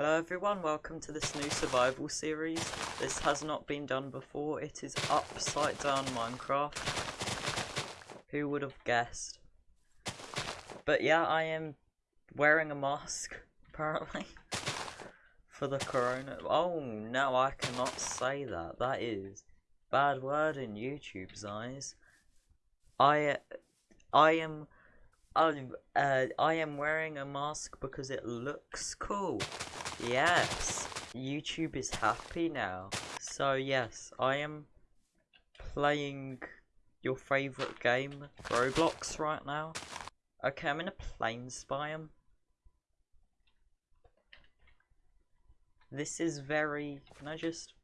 Hello everyone, welcome to this new survival series. This has not been done before, it is upside down Minecraft. Who would have guessed? But yeah, I am wearing a mask, apparently, for the corona. Oh no, I cannot say that, that is bad word in YouTube's eyes. I, I am I'm, uh, I am wearing a mask because it looks cool. Yes, YouTube is happy now. So yes, I am playing your favourite game, Roblox, right now. Okay, I'm in a plains biome. This is very... Can I just...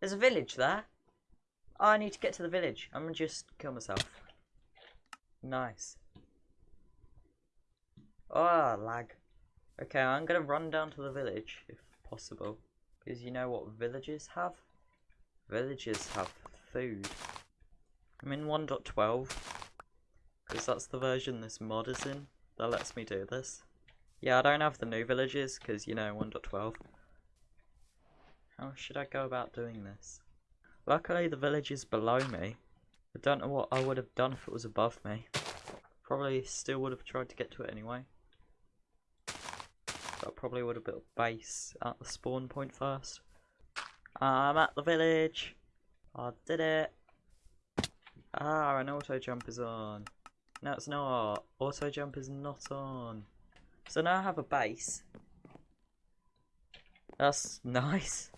There's a village there. Oh, I need to get to the village. I'm gonna just kill myself. Nice. Oh, lag. Okay, I'm gonna run down to the village, if possible. Because you know what villages have? Villages have food. I'm in 1.12. Because that's the version this mod is in. That lets me do this. Yeah, I don't have the new villages, because, you know, 1.12. How should I go about doing this? Luckily, the village is below me. I don't know what I would have done if it was above me. Probably still would have tried to get to it anyway. I probably would have built a base at the spawn point first. I'm at the village. I did it. Ah, an auto jump is on. No, it's not. Auto jump is not on. So now I have a base. That's nice.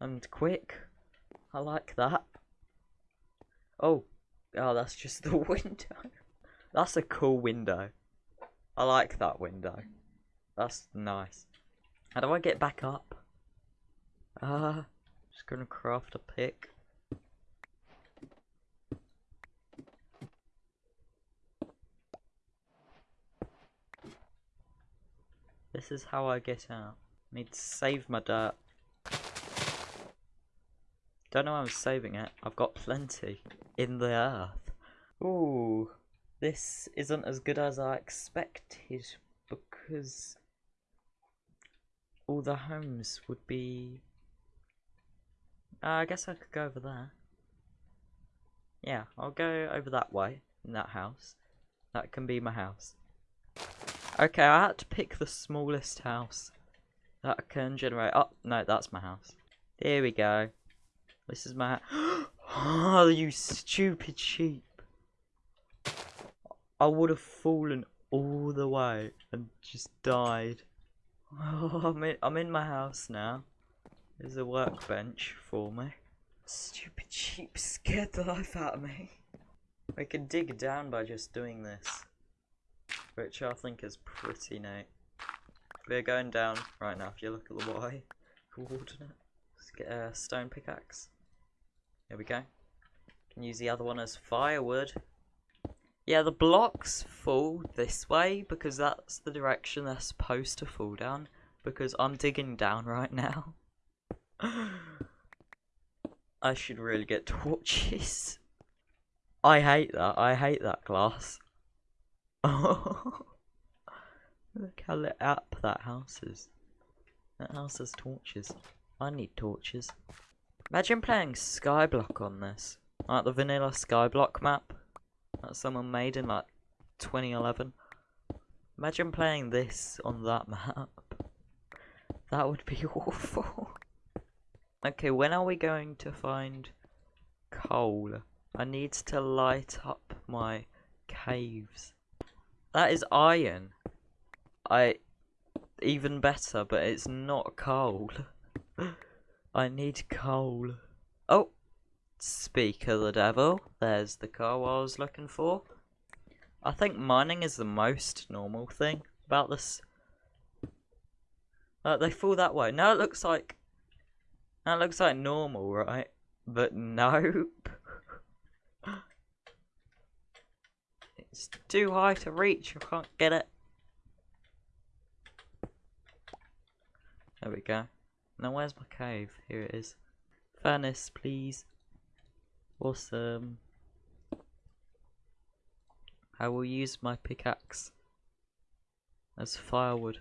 And quick. I like that. Oh, Oh, that's just the window. That's a cool window. I like that window. That's nice. How do I get back up? Ah, uh, just gonna craft a pick. This is how I get out. I need to save my dirt. Don't know why I'm saving it. I've got plenty in the earth. Ooh, this isn't as good as I expected because all the homes would be... Uh, I guess I could go over there. Yeah, I'll go over that way, in that house. That can be my house. Okay, I had to pick the smallest house that can generate... Oh, no, that's my house. Here we go. This is my... oh, you stupid sheep. I would have fallen all the way and just died. Oh, I'm in, I'm in my house now. There's a workbench for me. Stupid sheep scared the life out of me. We can dig down by just doing this. Which I think is pretty neat. We're going down right now if you look at the Y coordinate. Let's get a stone pickaxe. There we go. Can use the other one as firewood. Yeah, the blocks fall this way because that's the direction they're supposed to fall down. Because I'm digging down right now. I should really get torches. I hate that. I hate that glass. Look how lit up that house is. That house has torches. I need torches. Imagine playing Skyblock on this. Like the vanilla Skyblock map that someone made in like 2011. Imagine playing this on that map. That would be awful. okay, when are we going to find coal? I need to light up my caves. That is iron. I even better, but it's not coal. I need coal. Oh! Speak of the devil. There's the car I was looking for. I think mining is the most normal thing about this. Uh, they fall that way. Now it looks like... That looks like normal, right? But nope. it's too high to reach. I can't get it. There we go. Now where's my cave? Here it is. Furnace, please. Awesome. I will use my pickaxe as firewood.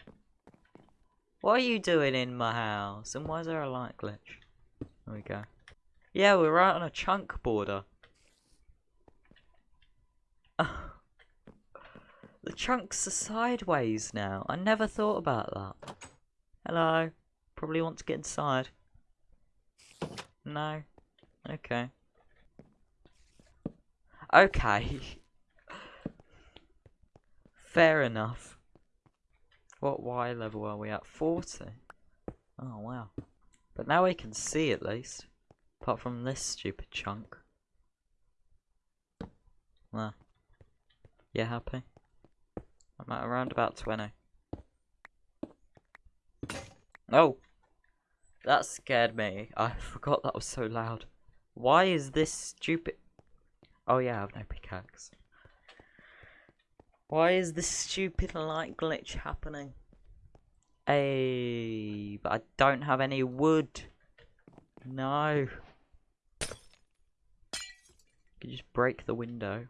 What are you doing in my house? And why is there a light glitch? There we go. Yeah, we're right on a chunk border. the chunks are sideways now. I never thought about that. Hello. Probably want to get inside. No. Okay. Okay. Fair enough. What Y level are we at? 40? Oh, wow. But now we can see at least. Apart from this stupid chunk. There. You happy? I'm at around about 20. Oh! That scared me. I forgot that was so loud. Why is this stupid... Oh yeah, I have no pickaxe. Why is this stupid light glitch happening? Hey, but I don't have any wood. No. You just break the window.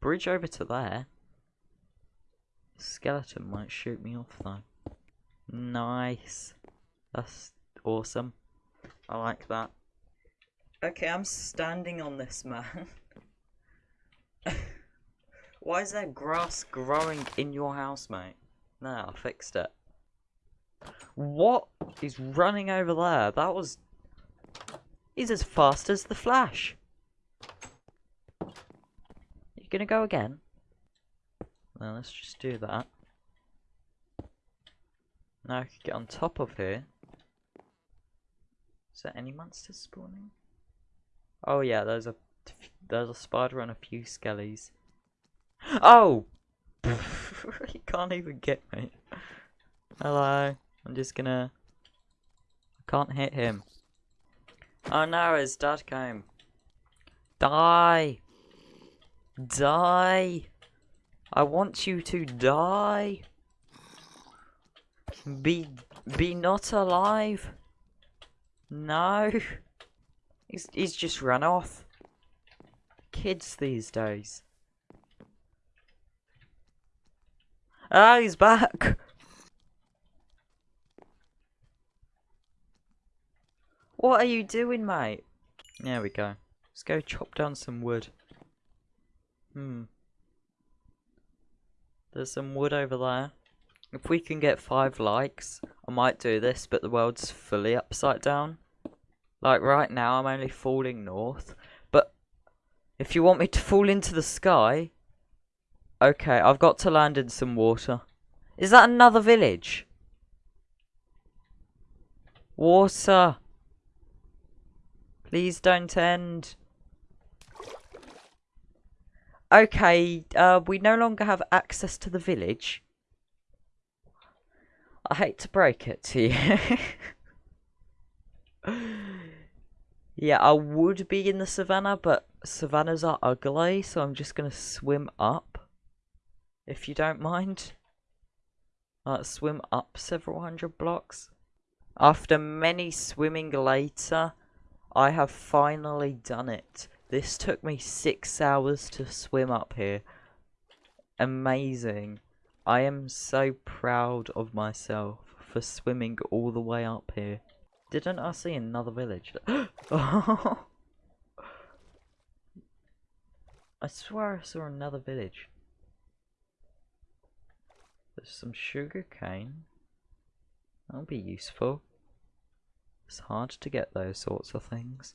Bridge over to there. Skeleton might shoot me off though. Nice. That's awesome. I like that. Okay, I'm standing on this man. Why is there grass growing in your house, mate? No, I fixed it. What is running over there? That was... He's as fast as the Flash. You gonna go again? Now let's just do that. Now I can get on top of here. Is there any monsters spawning? Oh yeah, there's a there's a spider and a few skellies. Oh! he can't even get me. Hello. I'm just gonna... I can't hit him. Oh no, his dad came. Die! Die! I want you to die! Be... Be not alive! No! He's, he's just run off. Kids these days. Ah, he's back! What are you doing, mate? There we go. Let's go chop down some wood. Hmm. There's some wood over there. If we can get five likes, I might do this, but the world's fully upside down. Like right now, I'm only falling north. But if you want me to fall into the sky, okay, I've got to land in some water. Is that another village? Water. Please don't end. Okay, uh, we no longer have access to the village. I hate to break it to you. yeah, I would be in the savannah, but savannas are ugly, so I'm just going to swim up. If you don't mind. Uh, swim up several hundred blocks. After many swimming later, I have finally done it. This took me six hours to swim up here. Amazing. I am so proud of myself for swimming all the way up here. Didn't I see another village? I swear I saw another village. There's some sugar cane. That'll be useful. It's hard to get those sorts of things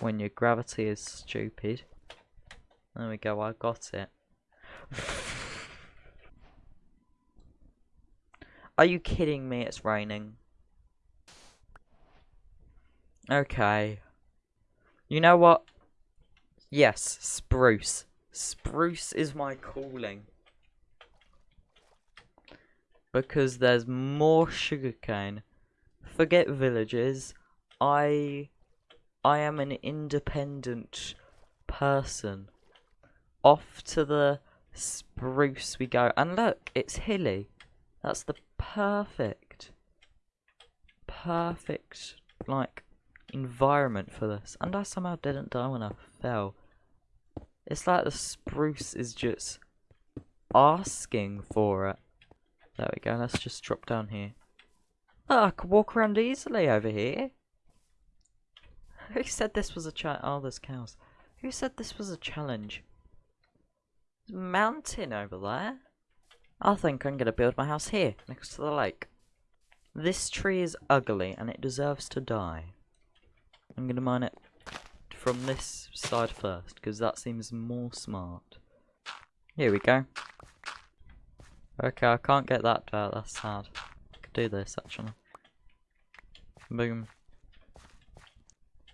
when your gravity is stupid. There we go, I got it. Are you kidding me? It's raining. Okay. You know what? Yes, spruce. Spruce is my calling. Because there's more sugarcane forget villages. I I am an independent person. Off to the spruce we go. And look, it's hilly. That's the perfect perfect like environment for this. And I somehow didn't die when I fell. It's like the spruce is just asking for it. There we go, let's just drop down here. I could walk around easily over here. Who said this was a challenge? Oh, there's cows. Who said this was a challenge? Mountain over there. I think I'm going to build my house here, next to the lake. This tree is ugly and it deserves to die. I'm going to mine it from this side first, because that seems more smart. Here we go. Okay, I can't get that dirt, that's sad. I could do this, actually. Boom.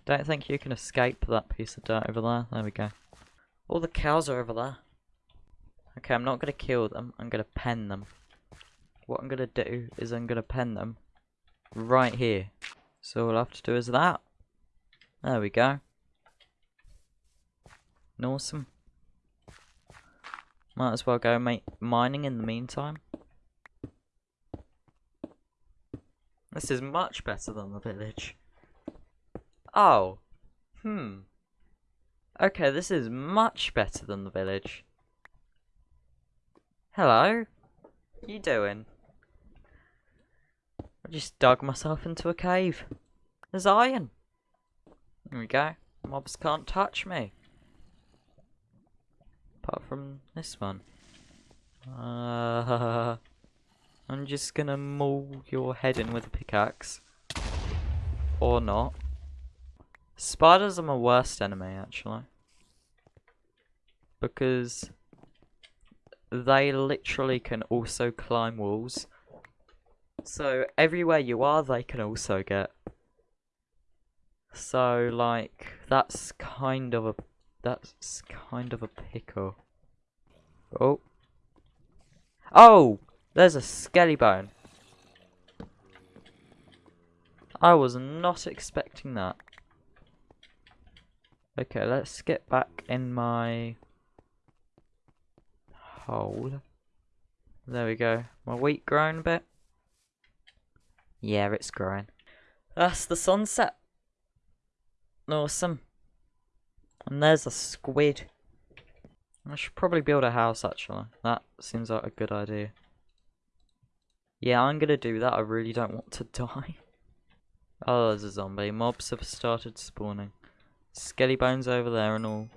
Don't think you can escape that piece of dirt over there. There we go. All the cows are over there. Okay, I'm not going to kill them. I'm going to pen them. What I'm going to do is I'm going to pen them right here. So all I have to do is that. There we go. Awesome. Might as well go make mining in the meantime. This is much better than the village. Oh. Hmm. Okay, this is much better than the village. Hello? You doing? I just dug myself into a cave. There's iron. There we go. Mobs can't touch me. Apart from this one. Uh, I'm just gonna maul your head in with a pickaxe. Or not. Spiders are my worst enemy, actually. Because they literally can also climb walls. So everywhere you are, they can also get. So like that's kind of a that's kind of a pickle. Oh. Oh! There's a skelly bone. I was not expecting that. Okay, let's get back in my hole. There we go. My wheat growing a bit. Yeah, it's growing. That's the sunset. Awesome. And there's a squid. I should probably build a house actually. That seems like a good idea. Yeah, I'm gonna do that. I really don't want to die. oh, there's a zombie. Mobs have started spawning. Skelly bones over there and all.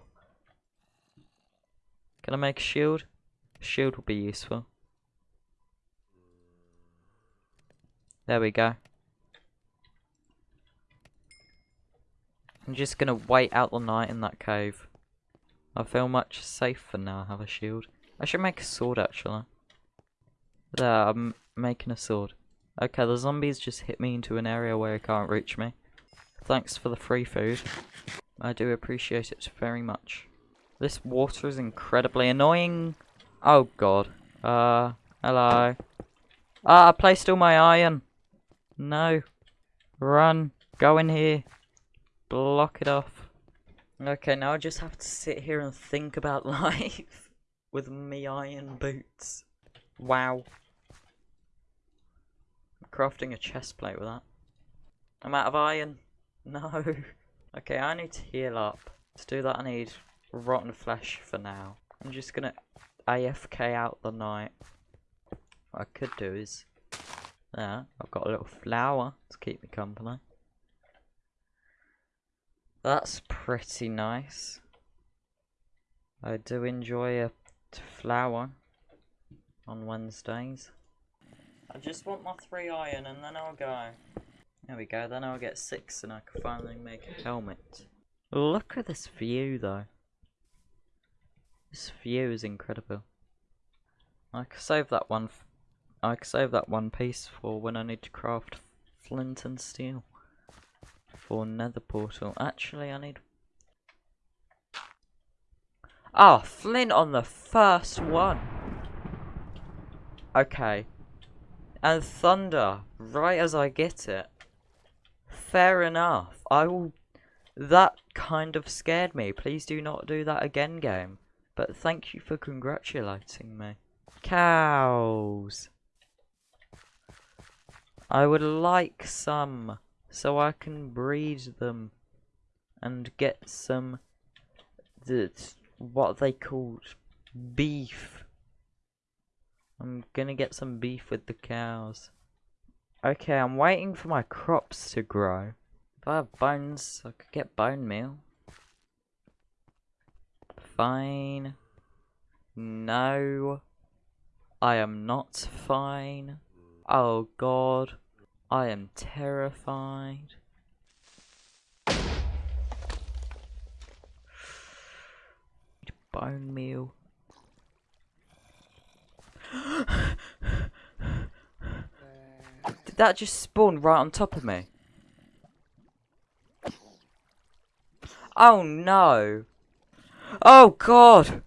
Can I make a shield? A shield would be useful. There we go. I'm just gonna wait out the night in that cave. I feel much safer now I have a shield. I should make a sword actually. There, I'm making a sword. Okay, the zombies just hit me into an area where he can't reach me. Thanks for the free food. I do appreciate it very much. This water is incredibly annoying. Oh god. Uh, hello. Ah, I placed all my iron. No. Run. Go in here. Block it off. Okay, now I just have to sit here and think about life with me iron boots. Wow. I'm crafting a chest plate with that. I'm out of iron. No. Okay, I need to heal up. To do that I need rotten flesh for now. I'm just gonna AFK out the night. What I could do is... There, I've got a little flower to keep me company. That's pretty nice. I do enjoy a flower on Wednesdays. I just want my three iron and then I'll go. There we go, then I'll get six and I can finally make a helmet. Look at this view though. This view is incredible. I can save that one. I can save that one piece for when I need to craft flint and steel for nether portal. Actually, I need... Ah, oh, flint on the first one. Okay. And thunder, right as I get it. Fair enough. I will... That kind of scared me. Please do not do that again, game. But thank you for congratulating me. Cows. I would like some so I can breed them and get some that what they called beef. I'm gonna get some beef with the cows. Okay, I'm waiting for my crops to grow. If I have bones, I could get bone meal. Fine. No. I am not fine. Oh god. I am terrified. Bone meal. Did that just spawn right on top of me? Oh no! Oh god!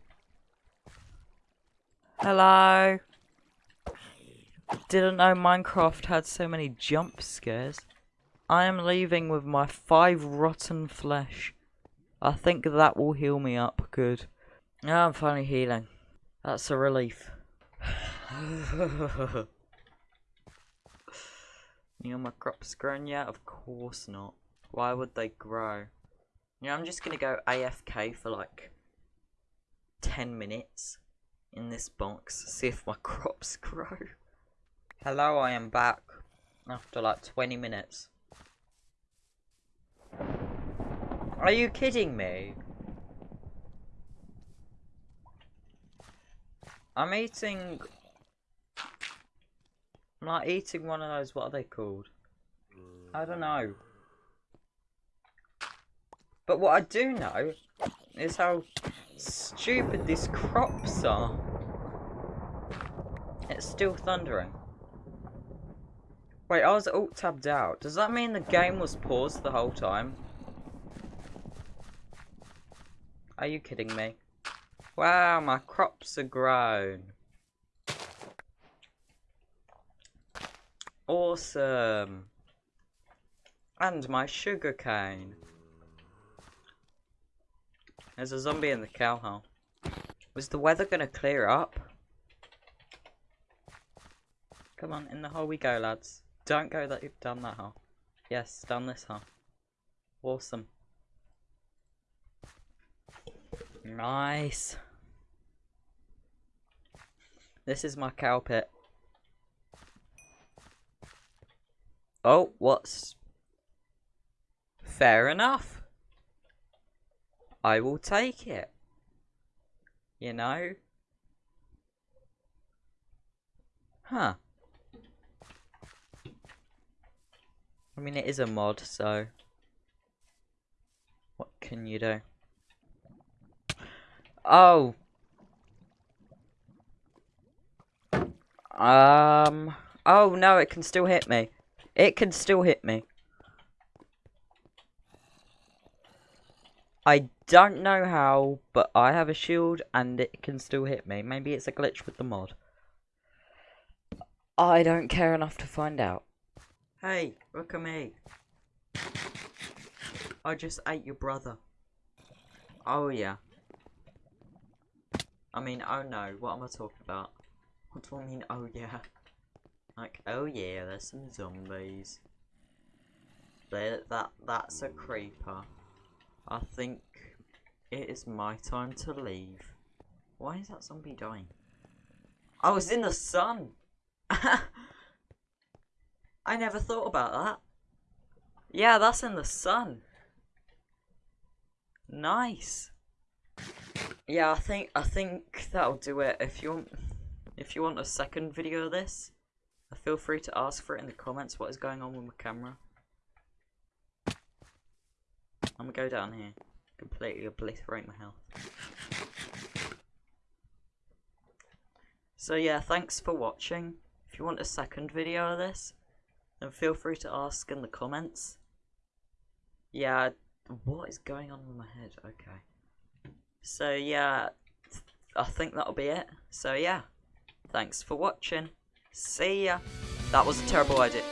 Hello? Didn't know Minecraft had so many jump scares. I am leaving with my five rotten flesh. I think that will heal me up good. Yeah, I'm finally healing. That's a relief. you know my crops grown yet? Of course not. Why would they grow? You know, I'm just gonna go AFK for like 10 minutes in this box, see if my crops grow. Hello, I am back after like 20 minutes. Are you kidding me? I'm eating... I'm like eating one of those, what are they called? I don't know. But what I do know is how stupid these crops are. It's still thundering. Wait, I was alt tabbed out. Does that mean the game was paused the whole time? Are you kidding me? Wow, my crops are grown. Awesome. And my sugar cane. There's a zombie in the cow hole. Was the weather gonna clear up? Come on, in the hole we go, lads. Don't go that down that hole. Yes, down this hole. Awesome. Nice. This is my cow pit. Oh, what's... Fair enough. I will take it. You know? Huh. I mean, it is a mod, so... What can you do? Oh, Um. Oh no, it can still hit me. It can still hit me. I don't know how, but I have a shield and it can still hit me. Maybe it's a glitch with the mod. I don't care enough to find out. Hey, look at me. I just ate your brother. Oh yeah. I mean, oh no, what am I talking about? What do I mean, oh yeah? Like, oh yeah, there's some zombies. There, that, that's a creeper. I think it is my time to leave. Why is that zombie dying? I was in the sun! I never thought about that. Yeah, that's in the sun. Nice. Yeah, I think I think that'll do it. If you want if you want a second video of this, feel free to ask for it in the comments what is going on with my camera. I'm gonna go down here, completely obliterate my health. So yeah, thanks for watching. If you want a second video of this, then feel free to ask in the comments. Yeah, what is going on in my head? Okay. So yeah, I think that'll be it. So yeah. Thanks for watching. See ya. That was a terrible idea.